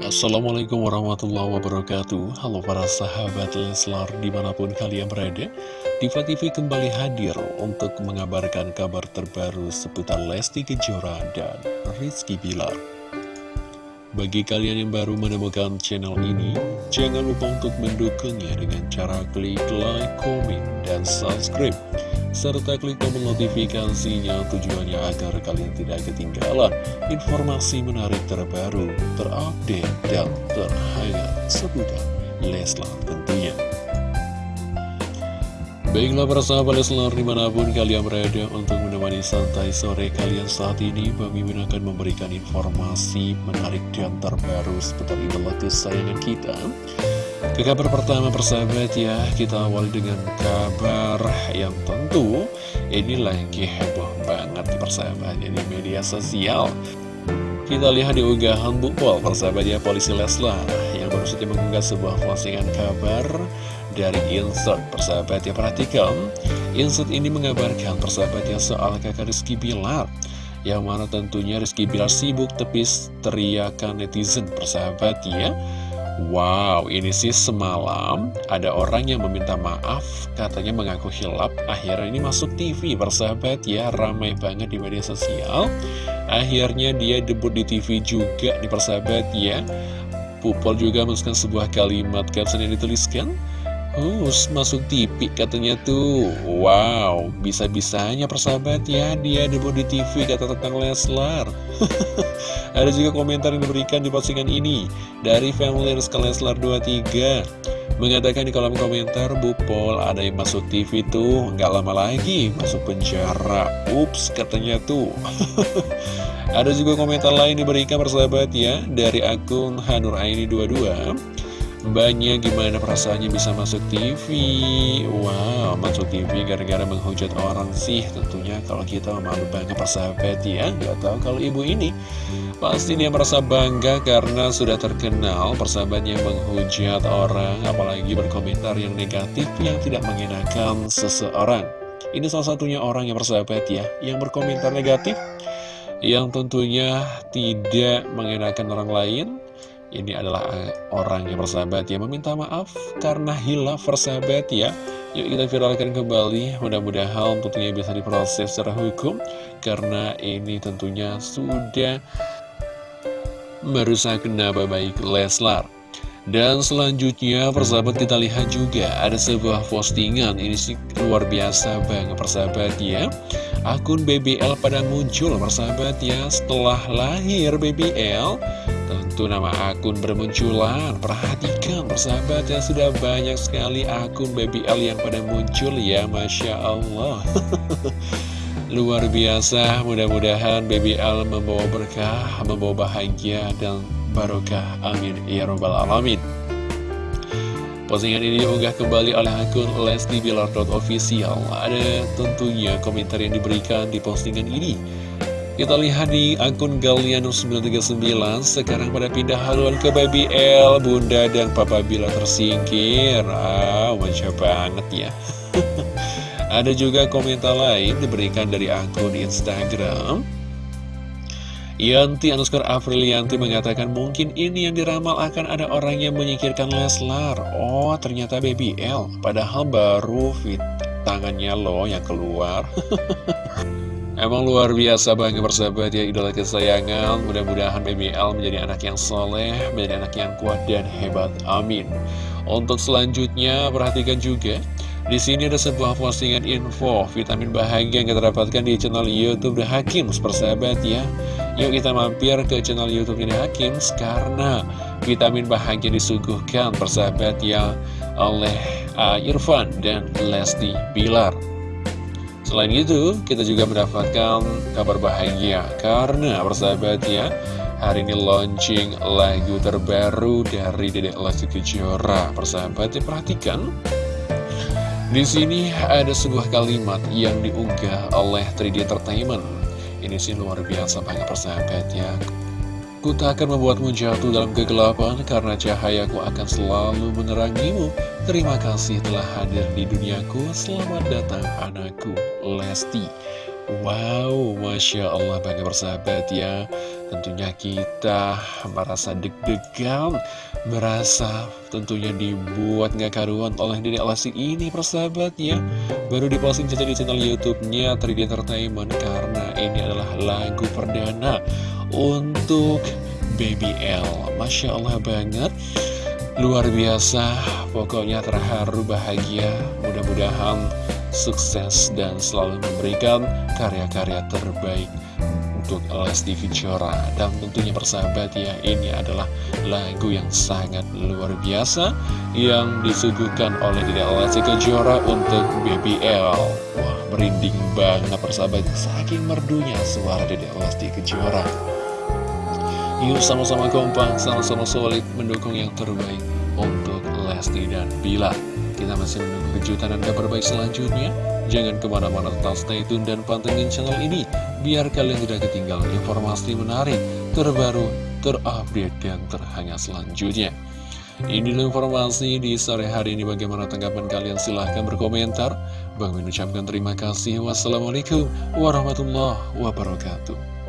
Assalamualaikum warahmatullahi wabarakatuh. Halo para sahabat Leslar di mana pun kalian berada Diva TV kembali hadir untuk mengabarkan kabar terbaru seputar Lesti Kejora dan Rizky Bilar. Bagi kalian yang baru menemukan channel ini Jangan lupa untuk mendukungnya dengan cara klik like, komen, dan subscribe serta klik tombol notifikasinya tujuannya agar kalian tidak ketinggalan informasi menarik terbaru, terupdate, dan terhangat seputar Leslar tentunya. Baiklah para sahabat Leslar di mana pun kalian berada untuk menemani santai sore kalian saat ini Bami akan memberikan informasi menarik dan terbaru seputar idola kesayangan kita ke kabar pertama persahabat ya, kita awal dengan kabar yang tentu ini lagi heboh banget persahabat ya, di media sosial. Kita lihat di unggahan Bukpol persahabat ya, polisi Leslar yang baru saja mengunggah sebuah postingan kabar dari insert persahabat ya, perhatikan. Insert ini mengabarkan persahabat ya soal kakak Rizky Bilar yang mana tentunya Rizky Bilar sibuk tepis teriakan netizen persahabat ya Wow, ini sih semalam ada orang yang meminta maaf, katanya mengaku hilap, akhirnya ini masuk TV, persahabat ya, ramai banget di media sosial. Akhirnya dia debut di TV juga, di persahabat ya. Pupol juga menuliskan sebuah kalimat caption yang dituliskan, Hus, masuk TV katanya tuh. Wow, bisa-bisanya persahabat ya Dia debut di TV kata tentang Leslar. Ada juga komentar yang diberikan di postingan ini Dari family Rizka Leslar 23 Mengatakan di kolom komentar Bu Pol ada yang masuk TV tuh nggak lama lagi masuk penjara. Ups katanya tuh. Ada juga komentar lain diberikan persahabat ya Dari akun Hanur Aini 22 Mbaknya gimana perasaannya bisa masuk TV Wow, masuk TV gara-gara menghujat orang sih. Tentunya kalau kita malu bangga persahabat ya. Gak tahu kalau ibu ini. Pasti dia merasa bangga karena sudah terkenal persahabatnya menghujat orang. Apalagi berkomentar yang negatif yang tidak mengenakan seseorang. Ini salah satunya orang yang persahabat ya Yang berkomentar negatif. Yang tentunya tidak mengenakan orang lain ini adalah eh, orang yang bersahabat ya. Meminta maaf karena hilaf bersahabat ya. Yuk kita viralkan kembali. Mudah-mudahan tentunya bisa diproses secara hukum Karena ini tentunya sudah merusak nama baik Leslar. Dan selanjutnya persahabat kita lihat juga ada sebuah postingan. Ini sih luar biasa banget persahabat ya. Akun BBL pada muncul persahabat ya. Setelah lahir BBL Tentu nama akun bermunculan. Perhatikan persahabat ya Sudah banyak sekali akun BBL yang pada muncul ya Masya Allah. Luar biasa Mudah-mudahan BBL membawa berkah Membawa bahagia dan barokah. Amin. Ya Rabbal Alamin. Postingan ini diunggah kembali oleh akun Lesti Bilar.official Ada tentunya komentar yang diberikan di postingan ini kita lihat di akun Galiano939 Sekarang pada pindah haluan ke Baby L. Bunda dan Papa Bila tersingkir. Ah, manja banget ya. Ada juga komentar lain diberikan dari akun Instagram. Yanti underscore Aprilianti mengatakan mungkin ini yang diramal akan ada orang yang menyingkirkan Leslar. Oh ternyata Baby L. Padahal baru fit tangannya loh yang keluar Emang luar biasa banget persahabat ya idola kesayangan Mudah-mudahan BBL menjadi anak yang soleh Menjadi anak yang kuat dan hebat Amin Untuk selanjutnya perhatikan juga di sini ada sebuah postingan info vitamin bahagia yang kita dapatkan di channel YouTube The Hakims persahabat ya. Yuk kita mampir ke channel YouTube The Hakims karena vitamin bahagia disuguhkan persahabat ya oleh uh, Irfan dan Lesti Bilar. Selain itu, kita juga mendapatkan kabar bahagia karena persahabat ya, hari ini launching lagu terbaru dari Dedek Lesti Kejora. Persahabat ya, perhatikan. Di sini ada sebuah kalimat yang diunggah oleh 3D Entertainment. Ini sih luar biasa banget persahabat ya. Ku tak akan membuatmu jatuh dalam kegelapan karena cahayaku akan selalu menerangimu. Terima kasih telah hadir di duniaku. Selamat datang anakku, Lesti. Wow, Masya Allah bangga bersahabat ya. Tentunya kita merasa deg-degan Merasa tentunya dibuat gak karuan oleh Dede Lesti ini persahabat ya. Baru diposting saja di channel Youtubenya 3D Entertainment Karena ini adalah lagu perdana untuk Baby L. Masya Allah banget. Luar biasa, pokoknya terharu bahagia. Mudah-mudahan sukses dan selalu memberikan karya-karya terbaik untuk Lesti Kejora. Dan tentunya persahabat ya ini adalah lagu yang sangat luar biasa yang disuguhkan oleh Dede Lesti Kejora untuk BBL wah merinding banget persahabat saking merdunya suara Dede Lesti Kejora. Yuk sama-sama kompak sama-sama solid mendukung yang terbaik untuk Lesti dan Bila kita masih menunggu kejutan dan kabar baik selanjutnya. Jangan ke mana-mana tetap stay tune dan pantengin channel ini. Biar kalian tidak ketinggalan informasi menarik, terbaru, terupdate, dan terhangat selanjutnya. Ini informasi di sore hari ini. Bagaimana tanggapan kalian? Silahkan berkomentar. Bang mengucapkan terima kasih. Wassalamualaikum warahmatullahi wabarakatuh.